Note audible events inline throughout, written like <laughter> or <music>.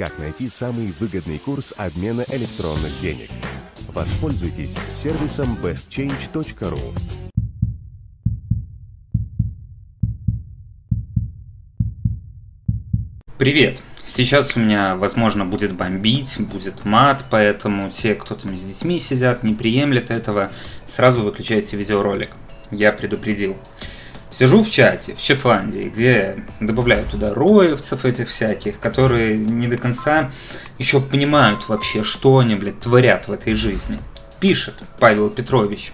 Как найти самый выгодный курс обмена электронных денег? Воспользуйтесь сервисом bestchange.ru. Привет! Сейчас у меня, возможно, будет бомбить, будет мат, поэтому те, кто там с детьми сидят, не приемлет этого, сразу выключайте видеоролик. Я предупредил. Сижу в чате, в Четландии, где добавляют туда роевцев этих всяких, которые не до конца еще понимают вообще, что они, блядь, творят в этой жизни. Пишет Павел Петрович.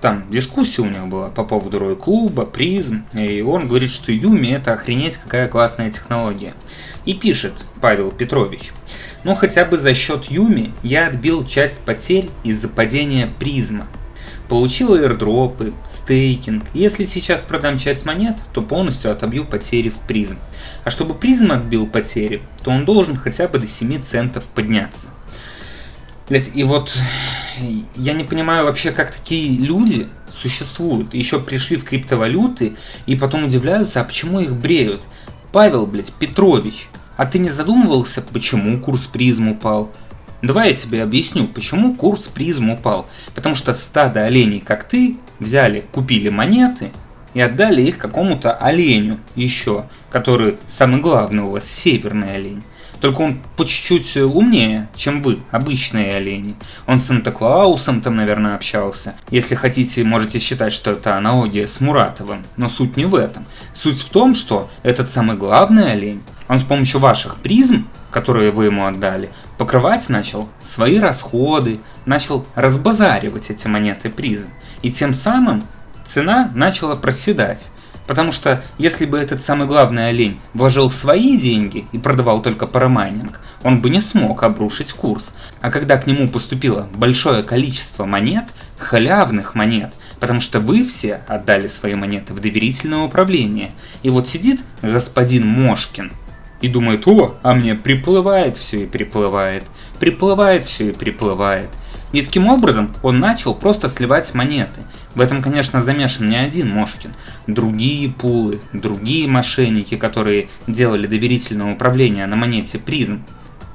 Там дискуссия у него была по поводу Roy Club а, PRIZM, и он говорит, что UMI это охренеть какая классная технология. И пишет Павел Петрович. Ну хотя бы за счет UMI я отбил часть потерь из-за падения PRIZM а. Получил airdrop ы, стейкинг. Если сейчас продам часть монет, то полностью отобью потери в PRIZM. А чтобы призм отбил потери, то он должен хотя бы до 7 центов подняться. Блять, и вот я не понимаю вообще, как такие люди существуют. Еще пришли в криптовалюты и потом удивляются, а почему их бреют. Павел, блядь, Петрович, а ты не задумывался, почему курс призм упал? Давай я тебе объясню, почему курс призм упал. Потому что стадо оленей, как ты, взяли, купили монеты и отдали их какому-то оленю еще, который самый главный у вас северный олень. Только он по чуть-чуть умнее, чем вы, обычные олени. Он с Санта-Клаусом там, наверное, общался. Если хотите, можете считать, что это аналогия с Муратовым. Но суть не в этом. Суть в том, что этот самый главный олень, он с помощью ваших призм, которые вы ему отдали, покрывать начал свои расходы, начал разбазаривать эти монеты призм. И тем самым цена начала проседать. Потому что если бы этот самый главный олень вложил свои деньги и продавал только парамайнинг, он бы не смог обрушить курс. А когда к нему поступило большое количество монет, халявных монет, потому что вы все отдали свои монеты в доверительное управление, и вот сидит господин Мошкин и думает, о, а мне приплывает все и приплывает, приплывает все и приплывает. И таким образом он начал просто сливать монеты. В этом, конечно, замешан не один Мошкин. Другие пулы, другие мошенники, которые делали доверительное управление на монете призм.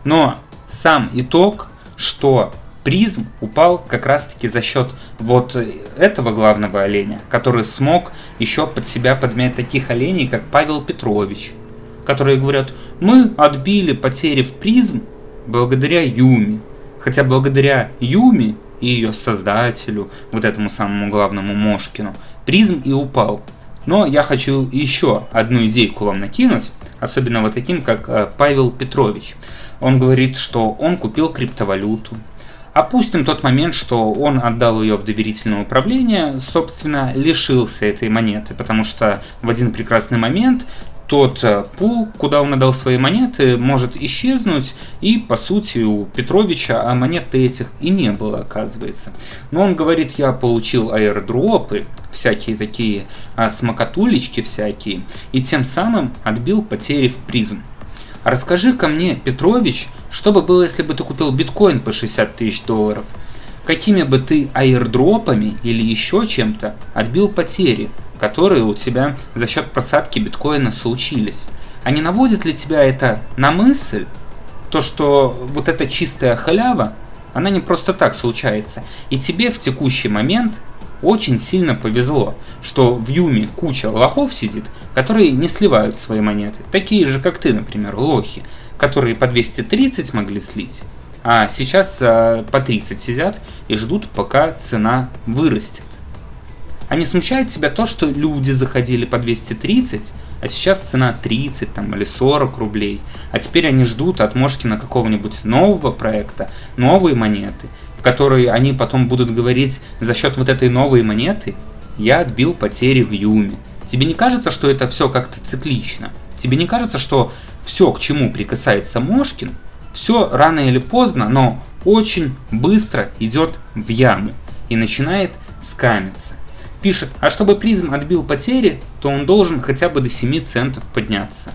Но сам итог, что призм упал как раз таки за счет вот этого главного оленя, который смог еще под себя подмять таких оленей, как Павел Петрович, которые говорят, мы отбили потери в призм благодаря Юми. Хотя благодаря Юми и ее создателю, вот этому самому главному Мошкину, призм и упал. Но я хочу еще одну идейку вам накинуть, особенно вот таким, как э, Павел Петрович. Он говорит, что он купил криптовалюту. Опустим тот момент, что он отдал ее в доверительное управление, собственно, лишился этой монеты, потому что в один прекрасный момент тот э, пул, куда он отдал свои монеты, может исчезнуть, и по сути у Петровича а монет этих и не было, оказывается. Но он говорит, я получил аирдропы, всякие такие а, смокатулечки всякие, и тем самым отбил потери в призм. Расскажи-ка мне, Петрович, что бы было, если бы ты купил биткоин по 60 тысяч долларов? Какими бы ты аирдропами или еще чем-то отбил потери? Которые у тебя за счет просадки биткоина случились. А не наводит ли тебя это на мысль, то что вот эта чистая халява, она не просто так случается. И тебе в текущий момент очень сильно повезло, что в Юме куча лохов сидит, которые не сливают свои монеты. Такие же, как ты, например, лохи, которые по 230 могли слить, а сейчас э, по 30 сидят и ждут, пока цена вырастет. А не смущает тебя то, что люди заходили по 230, а сейчас цена 30 там, или 40 рублей, а теперь они ждут от Мошкина какого-нибудь нового проекта, новые монеты, в которые они потом будут говорить за счет вот этой новой монеты я отбил потери в Юме. Тебе не кажется, что это все как-то циклично? Тебе не кажется, что все, к чему прикасается Мошкин, все рано или поздно, но очень быстро идет в яму и начинает скамиться? Пишет, а чтобы призм отбил потери, то он должен хотя бы до 7 центов подняться.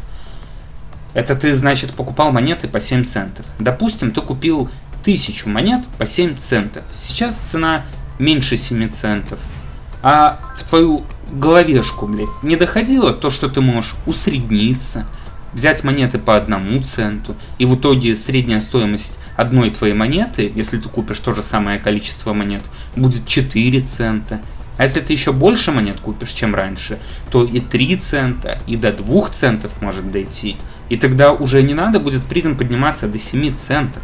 Это ты, значит, покупал монеты по 7 центов. Допустим, ты купил 1000 монет по 7 центов. Сейчас цена меньше 7 центов. А в твою головешку, блядь, не доходило то, что ты можешь усредниться, взять монеты по одному центу, и в итоге средняя стоимость одной твоей монеты, если ты купишь то же самое количество монет, будет 4 цента. А если ты еще больше монет купишь, чем раньше, то и 3 цента, и до 2 центов может дойти. И тогда уже не надо будет призм подниматься до 7 центов.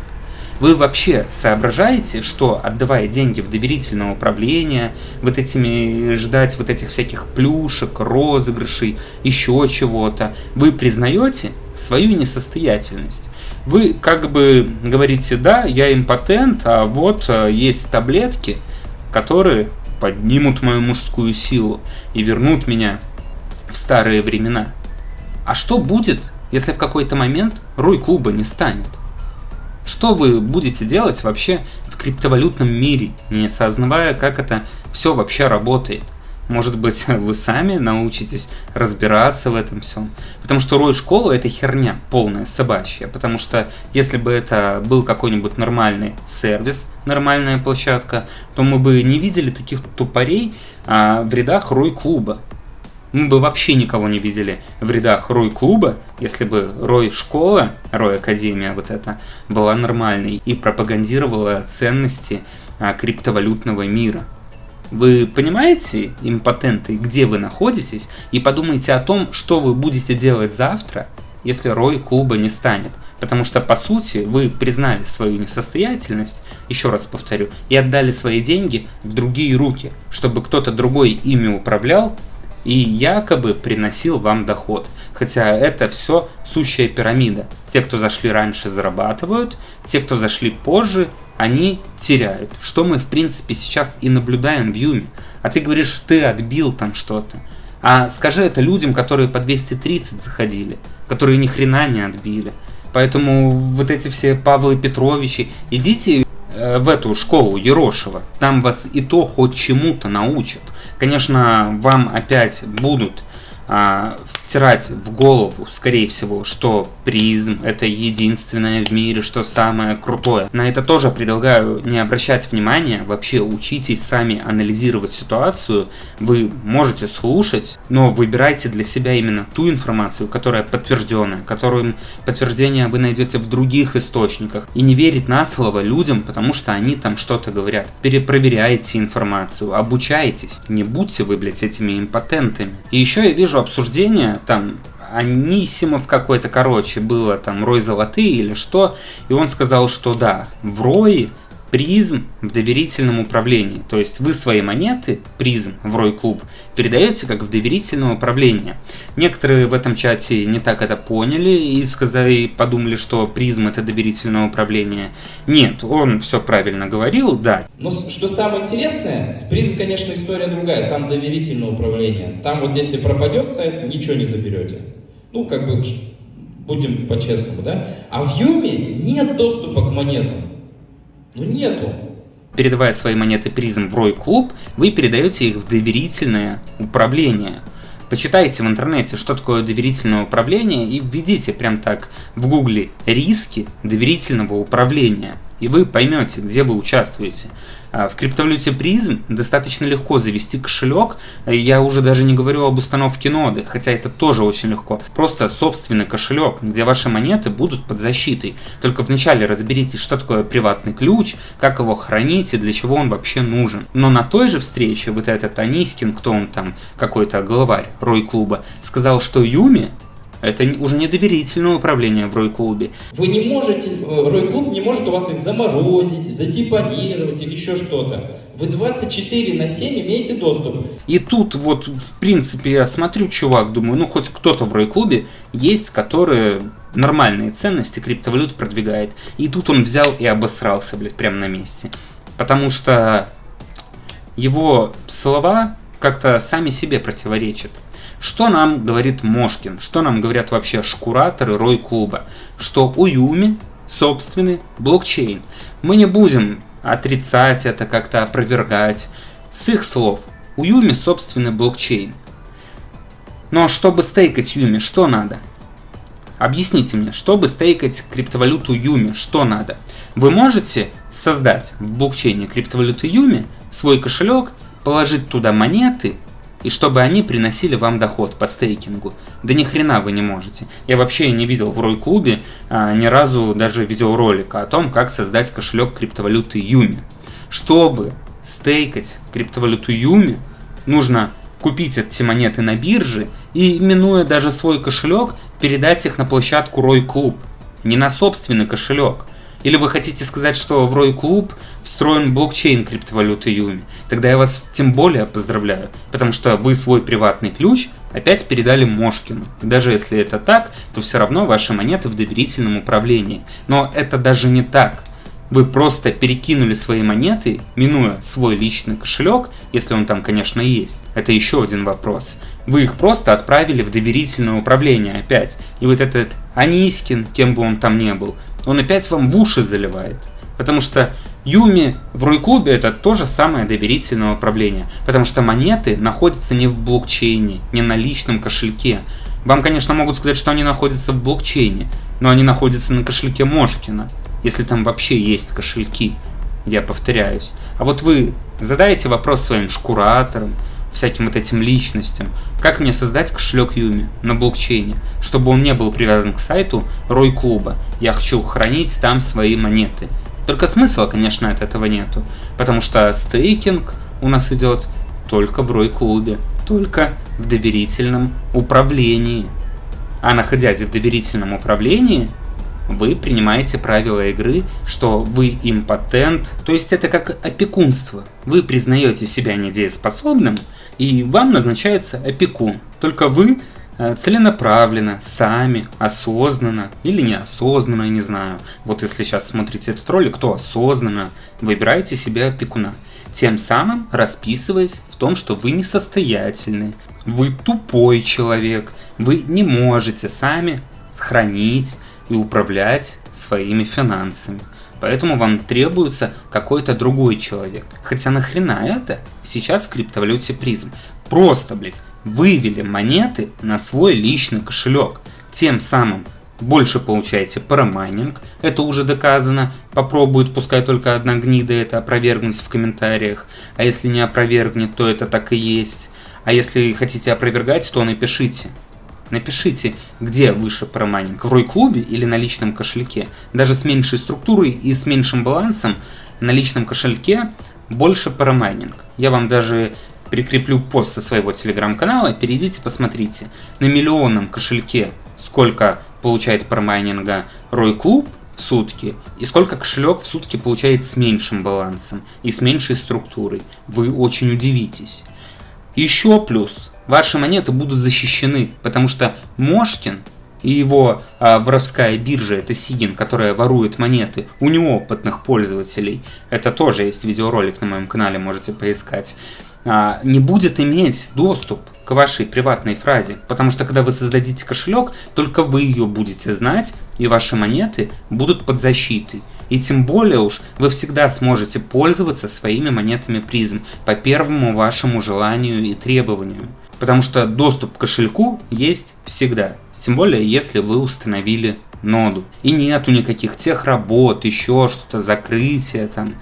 Вы вообще соображаете, что отдавая деньги в доверительное управление, вот этими ждать вот этих всяких плюшек, розыгрышей, еще чего-то, вы признаете свою несостоятельность? Вы как бы говорите, да, я импотент, а вот э, есть таблетки, которые поднимут мою мужскую силу и вернут меня в старые времена. А что будет, если в какой-то момент Руй клуба не станет? Что вы будете делать вообще в криптовалютном мире, не осознавая, как это все вообще работает? Может быть, <laughs> вы сами научитесь разбираться в этом всем. Потому что рой школа это херня полная, собачья. Потому что если бы это был какой-нибудь нормальный сервис, нормальная площадка, то мы бы не видели таких тупорей а, в рядах рой клуба мы бы вообще никого не видели в рядах Рой клуба, если бы Рой школа, Рой Академия вот эта, была нормальной и пропагандировала ценности а, криптовалютного мира. Вы понимаете, импотенты, где вы находитесь, и подумайте о том, что вы будете делать завтра, если Рой клуба не станет. Потому что, по сути, вы признали свою несостоятельность, еще раз повторю, и отдали свои деньги в другие руки, чтобы кто-то другой ими управлял и якобы приносил вам доход. Хотя это все сущая пирамида. Те, кто зашли раньше, зарабатывают, те, кто зашли позже, они теряют. Что мы, в принципе, сейчас и наблюдаем в Юме. А ты говоришь, ты отбил там что-то. А скажи это людям, которые по 230 заходили, которые ни хрена не отбили. Поэтому вот эти все Павлы Петровичи, идите э, в эту школу Ерошева, там вас и то хоть чему-то научат. Конечно, вам опять будут а, втирать в голову, скорее всего, что призм это единственное в мире, что самое крутое. На это тоже предлагаю не обращать внимания, вообще учитесь сами анализировать ситуацию. Вы можете слушать, но выбирайте для себя именно ту информацию, которая подтвержденная, которую подтверждение вы найдете в других источниках. И не верить на слово людям, потому что они там что-то говорят. Перепроверяйте информацию, обучайтесь. Не будьте вы, блядь, этими импотентами. И еще я вижу обсуждение, там, Анисимов какой-то, короче, было там Рой Золотые или что, и он сказал, что да, в Рое призм в доверительном управлении. То есть вы свои монеты, призм в Рой Клуб, передаете как в доверительное управление. Некоторые в этом чате не так это поняли и сказали, подумали, что призм это доверительное управление. Нет, он все правильно говорил, да. Но что самое интересное, с призм, конечно, история другая. Там доверительное управление. Там вот если пропадет сайт, ничего не заберете. Ну, как бы, будем по-честному, да? А в Юме нет доступа к монетам. Ну нету. Передавая свои монеты призм в Рой Клуб, вы передаете их в доверительное управление. Почитайте в интернете, что такое доверительное управление и введите прям так в гугле риски доверительного управления. И вы поймете, где вы участвуете. А, в криптовалюте призм достаточно легко завести кошелек. Я уже даже не говорю об установке ноды, хотя это тоже очень легко. Просто собственный кошелек, где ваши монеты будут под защитой. Только вначале разберитесь, что такое приватный ключ, как его хранить и для чего он вообще нужен. Но на той же встрече вот этот Анискин, кто он там, какой-то главарь Рой клуба, сказал, что Юми это уже не доверительное управление в Рой-клубе. Вы не можете, э, Рой-клуб не может у вас их заморозить, затипонировать или еще что-то. Вы 24 на 7 имеете доступ. И тут вот, в принципе, я смотрю, чувак, думаю, ну хоть кто-то в Рой-клубе есть, который нормальные ценности криптовалют продвигает. И тут он взял и обосрался, блядь, прямо на месте. Потому что его слова как-то сами себе противоречат. Что нам говорит Мошкин? Что нам говорят вообще шкураторы Рой клуба? Что у Юми собственный блокчейн. Мы не будем отрицать это, как-то опровергать. С их слов, у Юми собственный блокчейн. Но чтобы стейкать Юми, что надо? Объясните мне, чтобы стейкать криптовалюту Юми, что надо? Вы можете создать в блокчейне криптовалюты Юми свой кошелек, положить туда монеты и чтобы они приносили вам доход по стейкингу. Да ни хрена вы не можете. Я вообще не видел в Рой Клубе а, ни разу даже видеоролика о том, как создать кошелек криптовалюты Юми. Чтобы стейкать криптовалюту Юми, нужно купить эти монеты на бирже и, минуя даже свой кошелек, передать их на площадку Рой Клуб. Не на собственный кошелек. Или вы хотите сказать, что в Рой Клуб встроен блокчейн криптовалюты Юми? Тогда я вас тем более поздравляю, потому что вы свой приватный ключ опять передали Мошкину. И даже если это так, то все равно ваши монеты в доверительном управлении. Но это даже не так. Вы просто перекинули свои монеты, минуя свой личный кошелек, если он там, конечно, есть. Это еще один вопрос. Вы их просто отправили в доверительное управление опять. И вот этот Анискин, кем бы он там ни был, он опять вам в уши заливает. Потому что Юми в Рой-клубе это то же самое доверительное управление. Потому что монеты находятся не в блокчейне, не на личном кошельке. Вам, конечно, могут сказать, что они находятся в блокчейне, но они находятся на кошельке Мошкина, если там вообще есть кошельки. Я повторяюсь. А вот вы задаете вопрос своим шкураторам, всяким вот этим личностям, как мне создать кошелек Юми на блокчейне, чтобы он не был привязан к сайту Рой Клуба. Я хочу хранить там свои монеты. Только смысла, конечно, от этого нету, потому что стейкинг у нас идет только в Рой Клубе, только в доверительном управлении. А находясь в доверительном управлении, вы принимаете правила игры, что вы импотент, то есть это как опекунство. Вы признаете себя недееспособным, и вам назначается опекун. Только вы э, целенаправленно, сами, осознанно или неосознанно, не знаю. Вот если сейчас смотрите этот ролик, то осознанно выбираете себе опекуна. Тем самым расписываясь в том, что вы несостоятельны, вы тупой человек, вы не можете сами хранить и управлять своими финансами. Поэтому вам требуется какой-то другой человек. Хотя нахрена это сейчас в криптовалюте призм? Просто, блядь, вывели монеты на свой личный кошелек. Тем самым больше получаете парамайнинг, это уже доказано. Попробует, пускай только одна гнида это опровергнуть в комментариях. А если не опровергнет, то это так и есть. А если хотите опровергать, то напишите. Напишите, где выше промайнинг, в Рой-клубе или на личном кошельке. Даже с меньшей структурой и с меньшим балансом на личном кошельке больше парамайнинг. Я вам даже прикреплю пост со своего телеграм-канала, перейдите, посмотрите. На миллионном кошельке сколько получает парамайнинга Рой Клуб в сутки, и сколько кошелек в сутки получает с меньшим балансом и с меньшей структурой. Вы очень удивитесь. Еще плюс, ваши монеты будут защищены, потому что Мошкин и его а, воровская биржа, это Сигин, которая ворует монеты у неопытных пользователей, это тоже есть видеоролик на моем канале, можете поискать, а, не будет иметь доступ к вашей приватной фразе, потому что когда вы создадите кошелек, только вы ее будете знать, и ваши монеты будут под защитой. И тем более уж вы всегда сможете пользоваться своими монетами призм по первому вашему желанию и требованию. Потому что доступ к кошельку есть всегда. Тем более, если вы установили ноду. И нету никаких тех работ, еще что-то, закрытия там,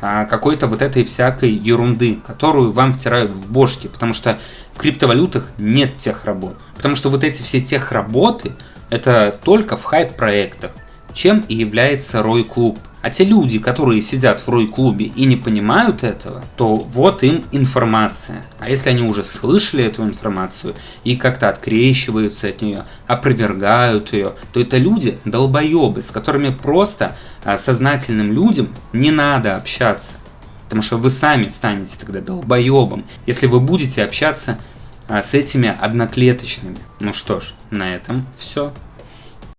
а, какой-то вот этой всякой ерунды, которую вам втирают в бошки, потому что в криптовалютах нет тех работ. Потому что вот эти все тех работы, это только в хайп-проектах чем и является Рой-клуб. А те люди, которые сидят в Рой-клубе и не понимают этого, то вот им информация. А если они уже слышали эту информацию и как-то открещиваются от нее, опровергают ее, то это люди долбоебы, с которыми просто а, сознательным людям не надо общаться. Потому что вы сами станете тогда долбоебом, если вы будете общаться а, с этими одноклеточными. Ну что ж, на этом все.